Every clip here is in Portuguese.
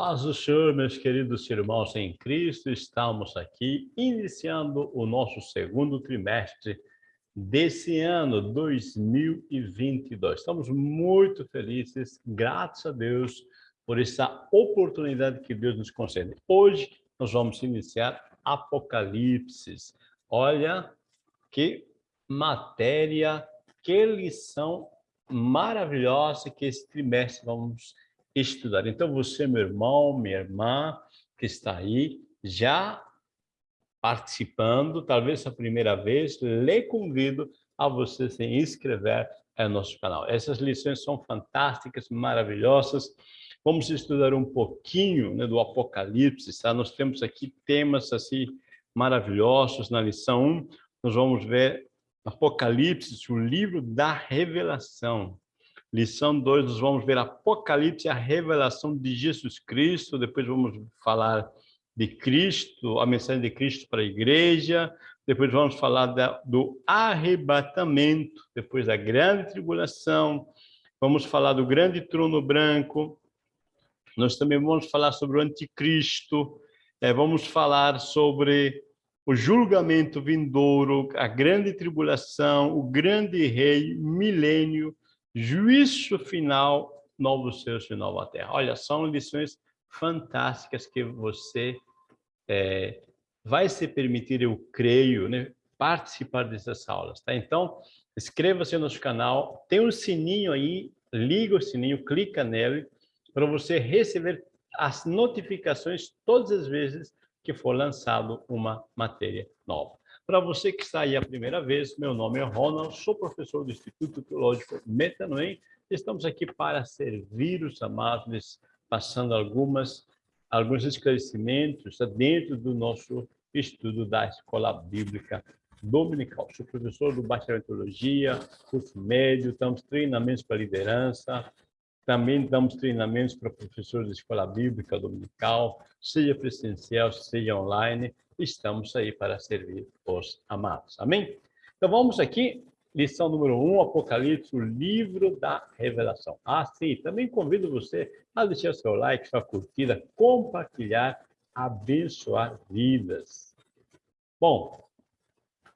paz do Senhor, meus queridos irmãos em Cristo, estamos aqui iniciando o nosso segundo trimestre desse ano 2022. Estamos muito felizes, graças a Deus, por essa oportunidade que Deus nos concede. Hoje nós vamos iniciar Apocalipse. Olha que matéria, que lição maravilhosa que esse trimestre vamos estudar. Então, você, meu irmão, minha irmã, que está aí, já participando, talvez a primeira vez, lhe convido a você se inscrever no nosso canal. Essas lições são fantásticas, maravilhosas. Vamos estudar um pouquinho né, do Apocalipse, tá? Nós temos aqui temas assim maravilhosos. Na lição 1, nós vamos ver Apocalipse, o livro da revelação. Lição 2, nós vamos ver Apocalipse, a revelação de Jesus Cristo. Depois vamos falar de Cristo, a mensagem de Cristo para a igreja. Depois vamos falar da, do arrebatamento, depois da grande tribulação. Vamos falar do grande trono branco. Nós também vamos falar sobre o anticristo. É, vamos falar sobre o julgamento vindouro, a grande tribulação, o grande rei, milênio, juízo final, novo céu e nova terra. Olha, são lições fantásticas que você é, vai se permitir, eu creio, né, participar dessas aulas, tá? Então, inscreva-se no nosso canal, tem um sininho aí, liga o sininho, clica nele, para você receber as notificações todas as vezes que for lançado uma matéria nova. Para você que está aí a primeira vez, meu nome é Ronald, sou professor do Instituto Teológico Metanoem. Estamos aqui para servir os amados, passando algumas, alguns esclarecimentos dentro do nosso estudo da Escola Bíblica Dominical. Sou professor do Bacharel em Teologia, curso médio, damos treinamentos para liderança, também damos treinamentos para professores de Escola Bíblica Dominical, seja presencial, seja online, estamos aí para servir os amados. Amém? Então vamos aqui, lição número 1, um, Apocalipse, o livro da revelação. Ah, sim, também convido você a deixar seu like, sua curtida, compartilhar, abençoar vidas. Bom,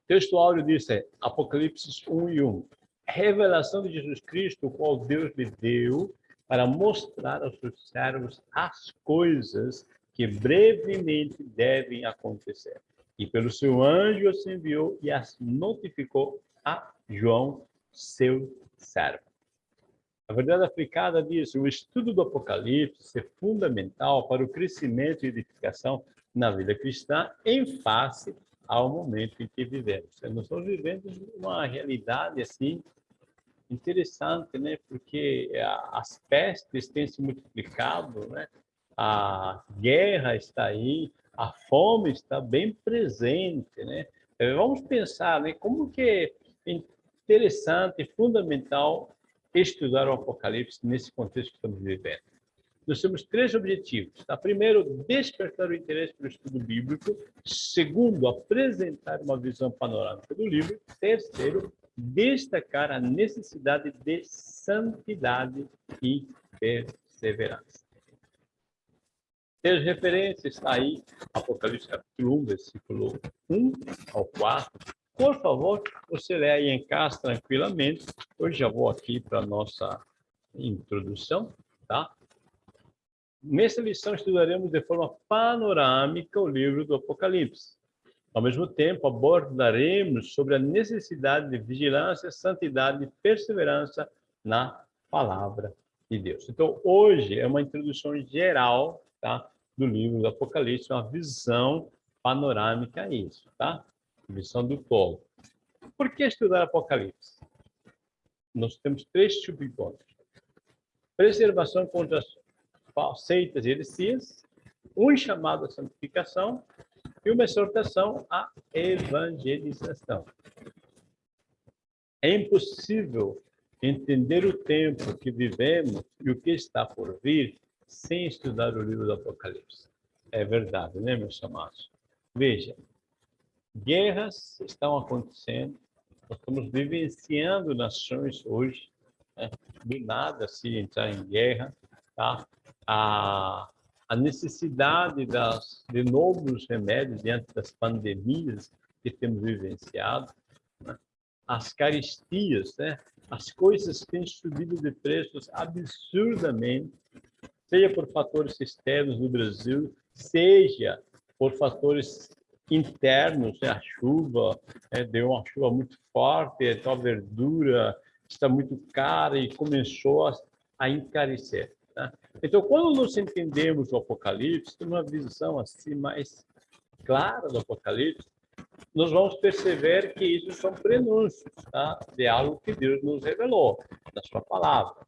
texto áudio diz é Apocalipse 1 e 1. Revelação de Jesus Cristo, qual Deus lhe deu para mostrar aos seus servos as coisas que brevemente devem acontecer. E pelo seu anjo os enviou e as notificou a João, seu servo. A verdade aplicada diz: o estudo do Apocalipse é fundamental para o crescimento e edificação na vida cristã em face ao momento em que vivemos. Nós estamos vivendo uma realidade assim interessante, né? Porque as pestes têm se multiplicado, né? A guerra está aí, a fome está bem presente, né? Eh, vamos pensar, né, como que é interessante, fundamental estudar o Apocalipse nesse contexto que estamos vivendo. Nós temos três objetivos. Tá? Primeiro, despertar o interesse pelo estudo bíblico. Segundo, apresentar uma visão panorâmica do livro. Terceiro, destacar a necessidade de santidade e perseverança. Tem as referências, está aí, Apocalipse capítulo 1, versículo 1 ao 4. Por favor, você lê aí em casa tranquilamente. Hoje já vou aqui para a nossa introdução, tá? Nessa lição estudaremos de forma panorâmica o livro do Apocalipse. Ao mesmo tempo, abordaremos sobre a necessidade de vigilância, santidade e perseverança na palavra de Deus. Então, hoje é uma introdução geral, tá? Do livro do Apocalipse, uma visão panorâmica a isso, tá? Visão do todo. Por que estudar Apocalipse? Nós temos três subpontos. Preservação contra as seitas e heresias, um chamado à santificação e uma exortação à evangelização. É impossível entender o tempo que vivemos e o que está por vir sem estudar o livro do Apocalipse. É verdade, né, meus amados? Veja, guerras estão acontecendo, nós estamos vivenciando nações hoje, né? do nada se entrar em guerra, tá? A, a necessidade das, de novos remédios diante das pandemias que temos vivenciado, né? as caristias, né? as coisas têm subido de preços absurdamente, seja por fatores externos no Brasil, seja por fatores internos, né? a chuva, né? deu uma chuva muito forte, então a verdura está muito cara e começou a, a encarecer. Tá? Então, quando nós entendemos o Apocalipse, uma visão assim mais clara do Apocalipse, nós vamos perceber que isso são prenúncios tá? de algo que Deus nos revelou na sua palavra.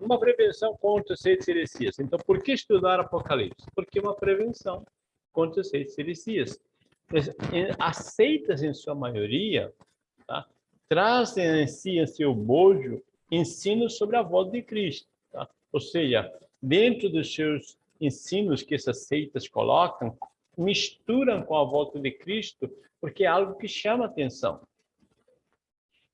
Uma prevenção contra as seis heresias. Então, por que estudar Apocalipse? Porque é uma prevenção contra as seis heresias. Aceitas, em sua maioria, tá? trazem em si, em seu bojo, ensinos sobre a volta de Cristo. Tá? Ou seja, dentro dos seus ensinos que essas seitas colocam, misturam com a volta de Cristo, porque é algo que chama atenção.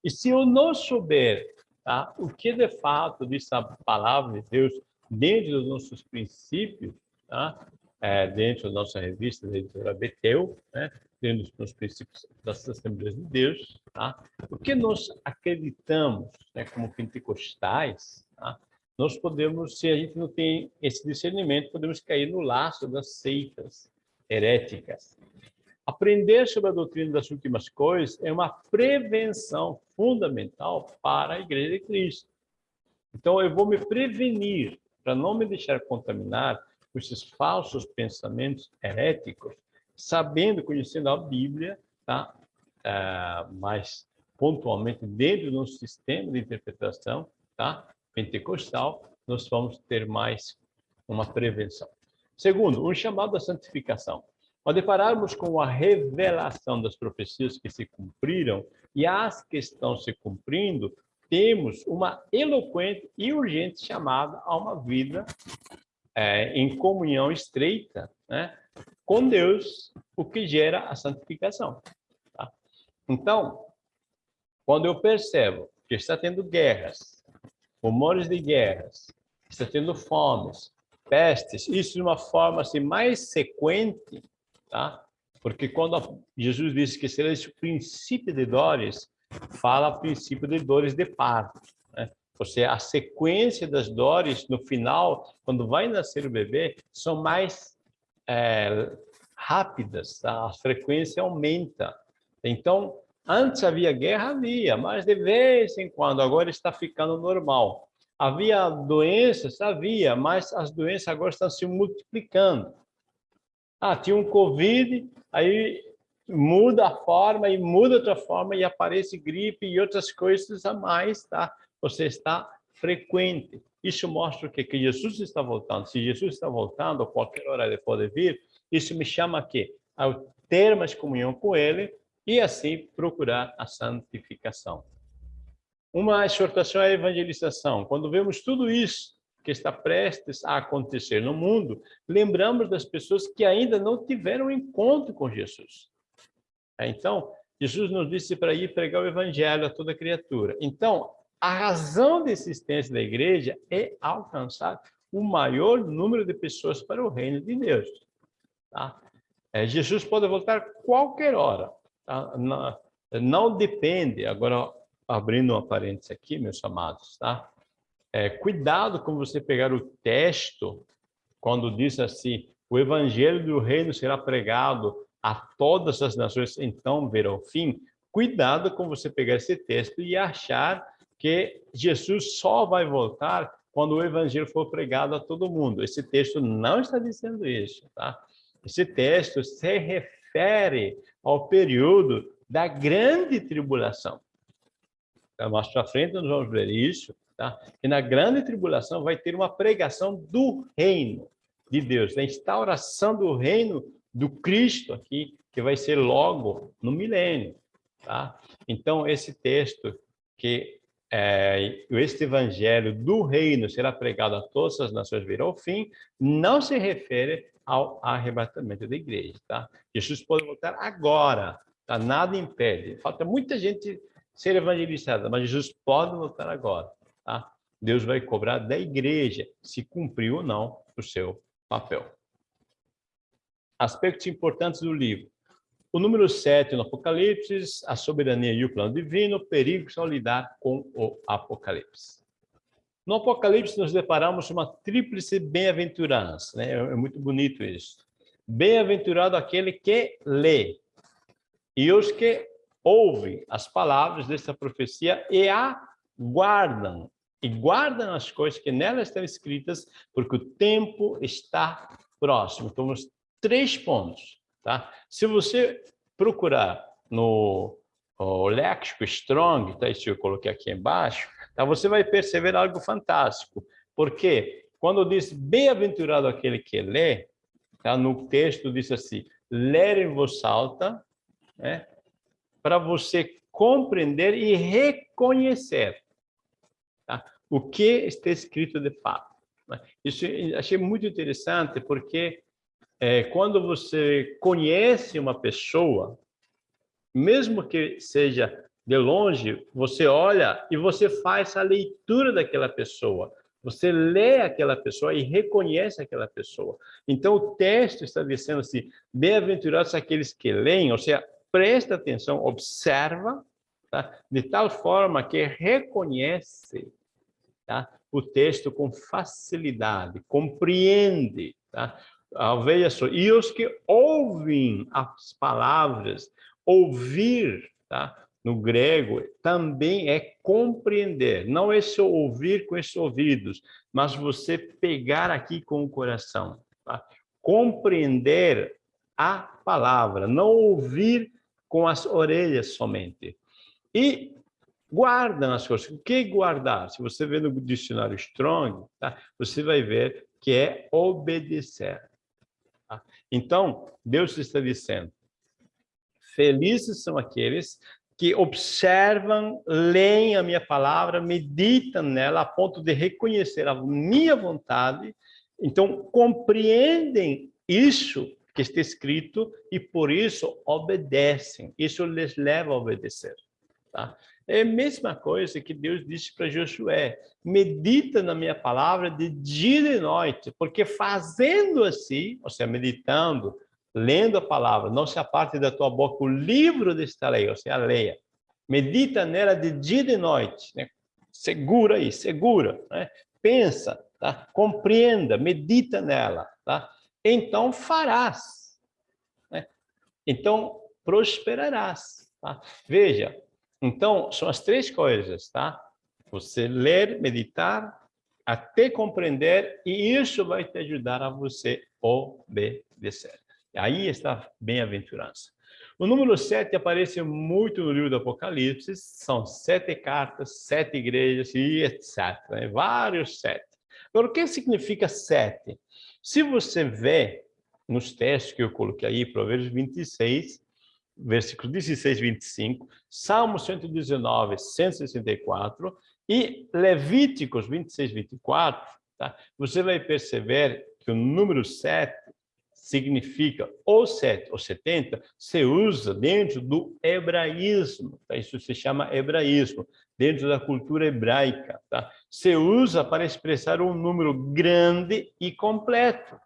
E se eu não souber tá, o que de fato diz a palavra de Deus dentro dos nossos princípios, tá, é, dentro da nossa revista da editora Betel, né, dentro dos princípios das Assembleias de Deus, tá, o que nós acreditamos né, como pentecostais, tá, nós podemos, se a gente não tem esse discernimento, podemos cair no laço das seitas heréticas. Aprender sobre a doutrina das últimas coisas é uma prevenção fundamental para a Igreja de Cristo. Então, eu vou me prevenir para não me deixar contaminar com esses falsos pensamentos heréticos, sabendo, conhecendo a Bíblia, tá? Uh, mas pontualmente dentro de um sistema de interpretação, tá? Pentecostal, nós vamos ter mais uma prevenção. Segundo, um chamado à santificação. Ao depararmos com a revelação das profecias que se cumpriram e as que estão se cumprindo, temos uma eloquente e urgente chamada a uma vida é, em comunhão estreita né, com Deus, o que gera a santificação. Tá? Então, quando eu percebo que está tendo guerras, rumores de guerras, está tendo fomes, pestes, isso de uma forma assim, mais sequente, tá? Porque quando Jesus disse que seria esse princípio de dores, fala princípio de dores de parto. Né? Ou seja, a sequência das dores no final, quando vai nascer o bebê, são mais é, rápidas, tá? a frequência aumenta. Então, antes havia guerra, havia, mas de vez em quando, agora está ficando normal. Havia doenças? Havia, mas as doenças agora estão se multiplicando. Ah, tinha um Covid, aí muda a forma e muda outra forma e aparece gripe e outras coisas a mais, tá? Você está frequente. Isso mostra o quê? Que Jesus está voltando. Se Jesus está voltando, a qualquer hora ele pode vir, isso me chama a quê? A ter mais comunhão com ele e assim procurar a santificação. Uma exortação à evangelização. Quando vemos tudo isso que está prestes a acontecer no mundo, lembramos das pessoas que ainda não tiveram encontro com Jesus. É, então, Jesus nos disse para ir pregar o evangelho a toda criatura. Então, a razão da existência da igreja é alcançar o maior número de pessoas para o reino de Deus. Tá? É, Jesus pode voltar qualquer hora. Tá? Não, não depende, agora abrindo um parênteses aqui, meus amados, tá? É, cuidado com você pegar o texto quando diz assim, o evangelho do reino será pregado a todas as nações, então verá o fim. Cuidado com você pegar esse texto e achar que Jesus só vai voltar quando o evangelho for pregado a todo mundo. Esse texto não está dizendo isso, tá? Esse texto se refere ao período da grande tribulação. Então, mais para frente nós vamos ver isso, tá? E na grande tribulação vai ter uma pregação do reino de Deus, da instauração do reino do Cristo aqui, que vai ser logo no milênio, tá? Então, esse texto que é, este evangelho do reino será pregado a todas as nações virá ao fim, não se refere ao arrebatamento da igreja, tá? Jesus pode voltar agora, tá? Nada impede. Falta muita gente ser evangelizada, mas Jesus pode voltar agora, tá? Deus vai cobrar da igreja se cumpriu ou não o seu papel. aspectos importantes do livro. O número 7 no Apocalipse, a soberania e o plano divino, perigos ao lidar com o Apocalipse. No Apocalipse, nos deparamos uma tríplice bem-aventurança. Né? É muito bonito isso. Bem-aventurado aquele que lê, e os que ouvem as palavras desta profecia e a guardam, e guardam as coisas que nela estão escritas, porque o tempo está próximo. Então, três pontos. Tá? Se você procurar no léxico Strong, tá? isso eu coloquei aqui embaixo, tá? você vai perceber algo fantástico. Porque quando diz bem-aventurado aquele que lê, tá? no texto diz assim, ler em voz alta, né? para você compreender e reconhecer tá? o que está escrito de fato. Né? Isso achei muito interessante, porque é, quando você conhece uma pessoa, mesmo que seja de longe, você olha e você faz a leitura daquela pessoa. Você lê aquela pessoa e reconhece aquela pessoa. Então, o texto está dizendo assim, bem-aventurados aqueles que leem, ou seja, presta atenção, observa, tá? de tal forma que reconhece tá? o texto com facilidade, compreende. Tá? veja só, e os que ouvem as palavras, ouvir, tá? no grego, também é compreender, não é só ouvir com esses ouvidos, mas você pegar aqui com o coração, tá? compreender a palavra, não ouvir com as orelhas somente. E guardam as coisas. O que guardar? Se você vê no dicionário Strong, tá? você vai ver que é obedecer. Tá? Então, Deus está dizendo, felizes são aqueles que observam, leem a minha palavra, meditam nela a ponto de reconhecer a minha vontade, então compreendem isso que está escrito e por isso obedecem. Isso lhes leva a obedecer. Tá? É a mesma coisa que Deus disse para Josué, medita na minha palavra de dia e noite, porque fazendo assim, ou seja, meditando, lendo a palavra, não se aparte da tua boca o livro desta lei, ou seja, leia. Medita nela de dia e noite, né? segura aí, segura, né? pensa, tá? compreenda, medita nela, tá? então farás. Né? Então prosperarás. Tá? Veja, então, são as três coisas, tá? Você ler, meditar, até compreender, e isso vai te ajudar a você obedecer. Aí está bem-aventurança. O número sete aparece muito no livro do Apocalipse, são sete cartas, sete igrejas e etc. Né? Vários sete. Agora, o que significa sete? Se você vê nos textos que eu coloquei aí, Provérbios 26, versículos 16 e 25, Salmo 119, 164 e Levíticos 26 e 24, tá? você vai perceber que o número 7 significa ou 7 ou 70, se usa dentro do hebraísmo, tá? isso se chama hebraísmo, dentro da cultura hebraica. Tá? Se usa para expressar um número grande e completo,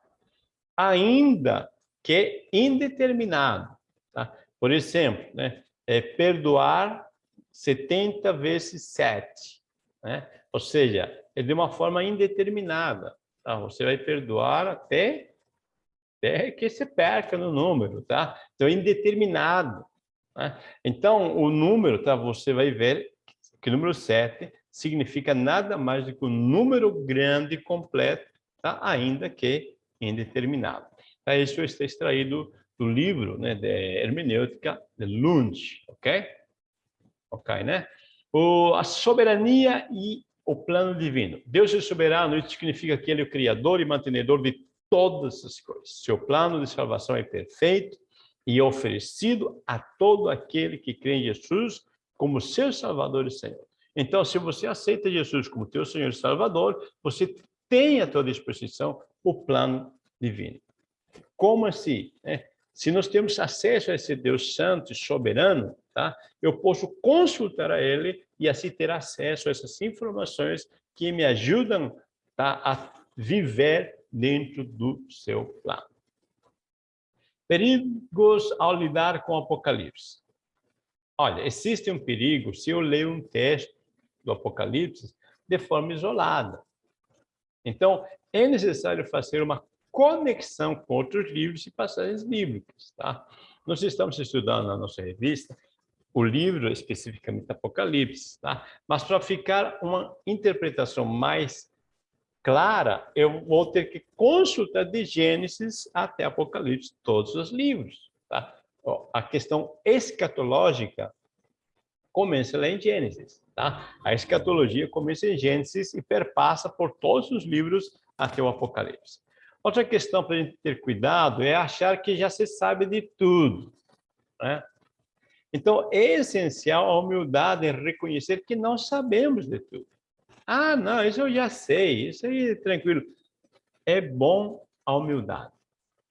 ainda que indeterminado. Tá? Por exemplo, né, é perdoar 70 vezes 7. Né? Ou seja, é de uma forma indeterminada. Tá? Você vai perdoar até, até que se perca no número. Tá? Então, é indeterminado. Né? Então, o número, tá? você vai ver que o número 7 significa nada mais do que um número grande completo, tá? ainda que indeterminado. Tá? Isso está extraído do livro né, de hermenêutica de Lund, ok? Ok, né? O, a soberania e o plano divino. Deus é soberano, isso significa que ele é o criador e mantenedor de todas as coisas. Seu plano de salvação é perfeito e oferecido a todo aquele que crê em Jesus como seu Salvador e Senhor. Então, se você aceita Jesus como teu Senhor e Salvador, você tem à tua disposição o plano divino. Como assim? É, se nós temos acesso a esse Deus santo e soberano, tá? eu posso consultar a ele e assim ter acesso a essas informações que me ajudam tá? a viver dentro do seu plano. Perigos ao lidar com o Apocalipse. Olha, existe um perigo se eu ler um texto do Apocalipse de forma isolada. Então, é necessário fazer uma conexão com outros livros e passagens bíblicas, tá? Nós estamos estudando na nossa revista o livro especificamente Apocalipse, tá? Mas para ficar uma interpretação mais clara, eu vou ter que consultar de Gênesis até Apocalipse todos os livros, tá? A questão escatológica começa lá em Gênesis, tá? A escatologia começa em Gênesis e perpassa por todos os livros até o Apocalipse. Outra questão para a gente ter cuidado é achar que já se sabe de tudo, né? Então, é essencial a humildade em reconhecer que não sabemos de tudo. Ah, não, isso eu já sei, isso aí é tranquilo. É bom a humildade,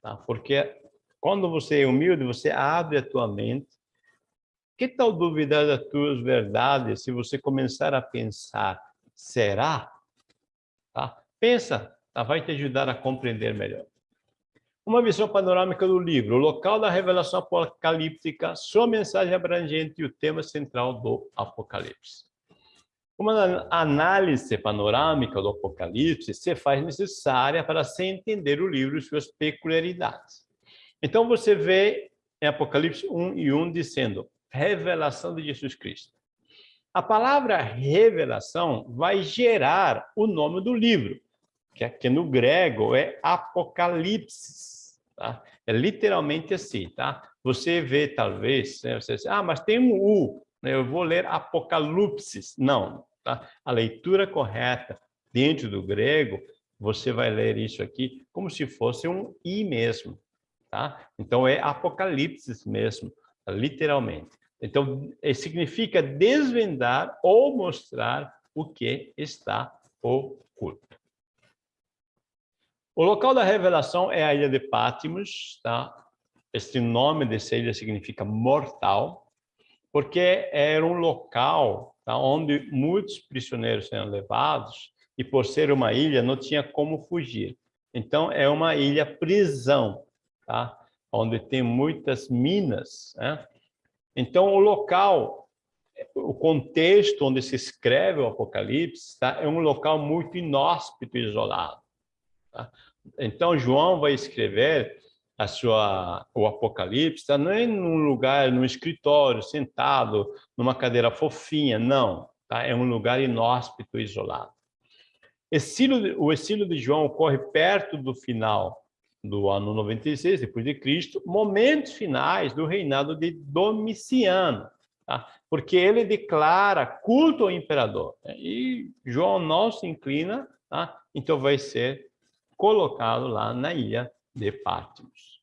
tá? Porque quando você é humilde, você abre a tua mente. Que tal duvidar das tuas verdades se você começar a pensar, será? Tá? Pensa, tá? vai te ajudar a compreender melhor. Uma visão panorâmica do livro, o local da revelação apocalíptica, sua mensagem abrangente e o tema central do Apocalipse. Uma análise panorâmica do Apocalipse se faz necessária para se entender o livro e suas peculiaridades. Então você vê em Apocalipse 1 e 1 dizendo, revelação de Jesus Cristo. A palavra revelação vai gerar o nome do livro, que aqui no grego é Apocalipse. Tá? É literalmente assim, tá? Você vê, talvez, né, você diz, ah, mas tem um U, né? eu vou ler Apocalipse. Não, tá? A leitura correta dentro do grego, você vai ler isso aqui como se fosse um I mesmo, tá? Então, é Apocalipse mesmo, literalmente. Então, é, significa desvendar ou mostrar o que está oculto. O local da revelação é a ilha de Patmos, tá? Este nome dessa ilha significa mortal, porque era um local tá? onde muitos prisioneiros eram levados e por ser uma ilha não tinha como fugir. Então é uma ilha prisão, tá? Onde tem muitas minas, né? Então o local, o contexto onde se escreve o Apocalipse, tá? É um local muito inóspito isolado. Tá? Então, João vai escrever a sua, o Apocalipse, tá? não é num lugar, num escritório, sentado, numa cadeira fofinha, não. Tá? É um lugar inóspito, isolado. Estilo, o estilo de João ocorre perto do final do ano 96 depois de Cristo, momentos finais do reinado de Domiciano, tá? porque ele declara culto ao imperador. Né? E João não se inclina, tá? então vai ser colocado lá na ilha de Patmos.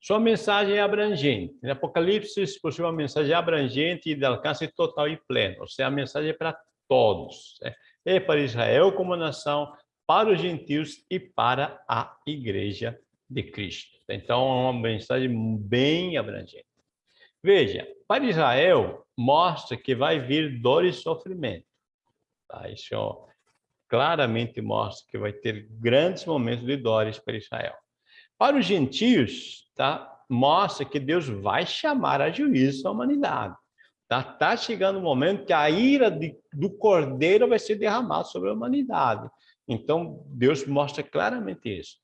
Sua mensagem é abrangente. Em Apocalipse possui uma mensagem abrangente e de alcance total e pleno. Ou seja, a mensagem é para todos. Né? É para Israel como nação, para os gentios e para a igreja de Cristo. Então, é uma mensagem bem abrangente. Veja, para Israel, mostra que vai vir dor e sofrimento. Tá? Isso claramente mostra que vai ter grandes momentos de dores para Israel. Para os gentios, tá? mostra que Deus vai chamar a juízo a humanidade. Tá, tá chegando o momento que a ira de, do cordeiro vai ser derramada sobre a humanidade. Então, Deus mostra claramente isso.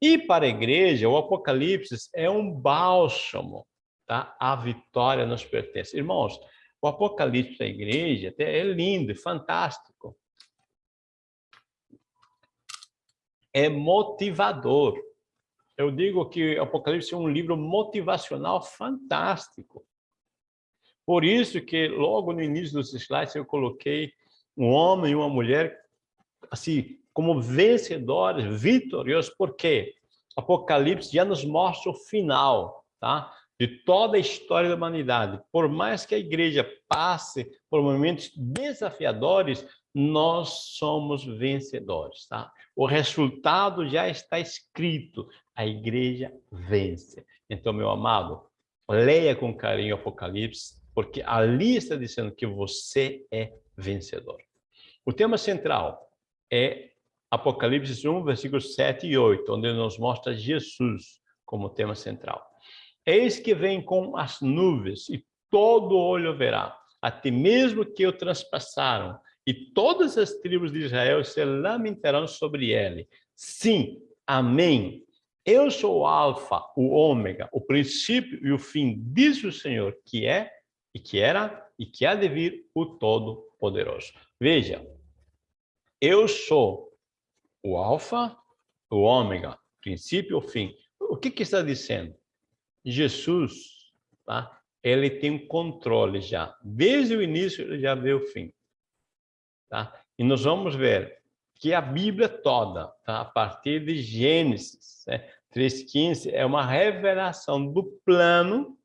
E para a igreja, o Apocalipse é um bálsamo, tá? A vitória nos pertence. Irmãos, o Apocalipse da igreja é lindo, é fantástico. É motivador. Eu digo que Apocalipse é um livro motivacional fantástico. Por isso que logo no início dos slides eu coloquei um homem e uma mulher assim como vencedores, vitoriosos, porque Apocalipse já nos mostra o final, tá? De toda a história da humanidade. Por mais que a igreja passe por momentos desafiadores, nós somos vencedores, tá? O resultado já está escrito, a igreja vence. Então, meu amado, leia com carinho Apocalipse, porque ali está dizendo que você é vencedor. O tema central é Apocalipse 1, versículos 7 e 8, onde nos mostra Jesus como tema central. Eis que vem com as nuvens e todo olho verá, até mesmo que o transpassaram, e todas as tribos de Israel se lamentarão sobre ele. Sim, amém. Eu sou o alfa, o ômega, o princípio e o fim, diz o Senhor, que é, e que era, e que há de vir o Todo-Poderoso. Veja, eu sou o alfa, o ômega, princípio e o fim. O que, que está dizendo? Jesus, tá? ele tem um controle já. Desde o início, ele já vê o fim. Tá? E nós vamos ver que a Bíblia toda, tá? a partir de Gênesis né? 3,15, é uma revelação do plano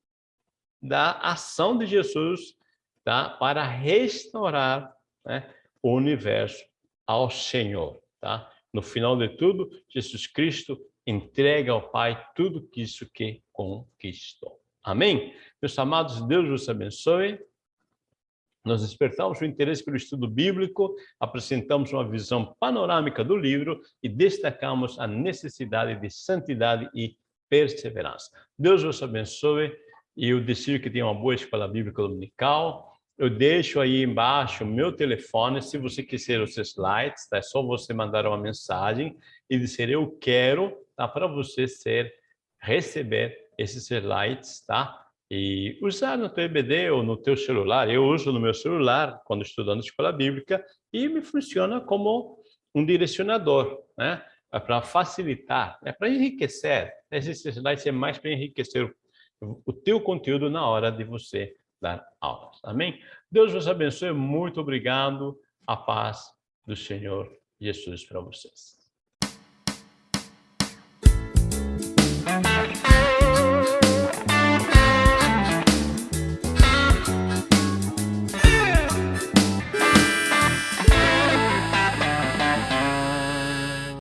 da ação de Jesus tá? para restaurar né? o universo ao Senhor. Tá? No final de tudo, Jesus Cristo entrega ao Pai tudo isso que conquistou. Amém? Meus amados, Deus vos abençoe. Nós despertamos o interesse pelo estudo bíblico, apresentamos uma visão panorâmica do livro e destacamos a necessidade de santidade e perseverança. Deus vos abençoe e eu desejo que tenha uma boa escola bíblica dominical, eu deixo aí embaixo o meu telefone, se você quiser os slides, tá? é só você mandar uma mensagem e dizer eu quero, tá? para você ser, receber esses slides, tá? E usar no teu EBD ou no teu celular. Eu uso no meu celular quando estudando escola bíblica e me funciona como um direcionador, né? É para facilitar, é para enriquecer. Esses slides é mais para enriquecer o teu conteúdo na hora de você dar aulas. Amém? Deus vos abençoe. Muito obrigado. A paz do Senhor Jesus para vocês.